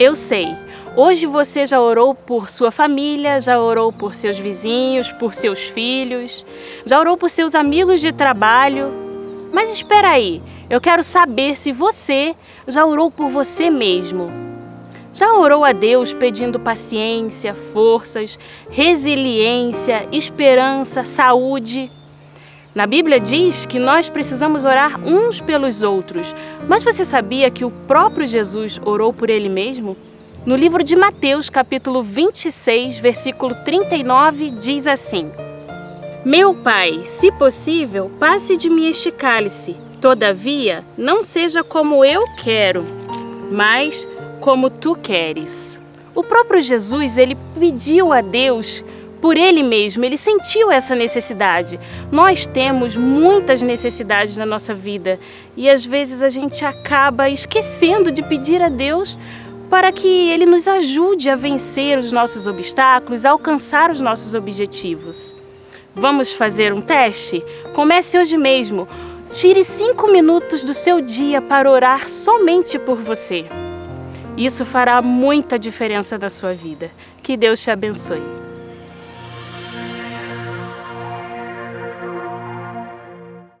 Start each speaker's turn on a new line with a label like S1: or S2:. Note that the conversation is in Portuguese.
S1: Eu sei, hoje você já orou por sua família, já orou por seus vizinhos, por seus filhos, já orou por seus amigos de trabalho. Mas espera aí, eu quero saber se você já orou por você mesmo. Já orou a Deus pedindo paciência, forças, resiliência, esperança, saúde? Na Bíblia diz que nós precisamos orar uns pelos outros, mas você sabia que o próprio Jesus orou por ele mesmo? No livro de Mateus, capítulo 26, versículo 39, diz assim: Meu Pai, se possível, passe de mim este cálice. Todavia, não seja como eu quero, mas como tu queres. O próprio Jesus, ele pediu a Deus por ele mesmo, ele sentiu essa necessidade. Nós temos muitas necessidades na nossa vida e às vezes a gente acaba esquecendo de pedir a Deus para que ele nos ajude a vencer os nossos obstáculos, a alcançar os nossos objetivos. Vamos fazer um teste? Comece hoje mesmo. Tire cinco minutos do seu dia para orar somente por você. Isso fará muita diferença na sua vida. Que Deus te abençoe.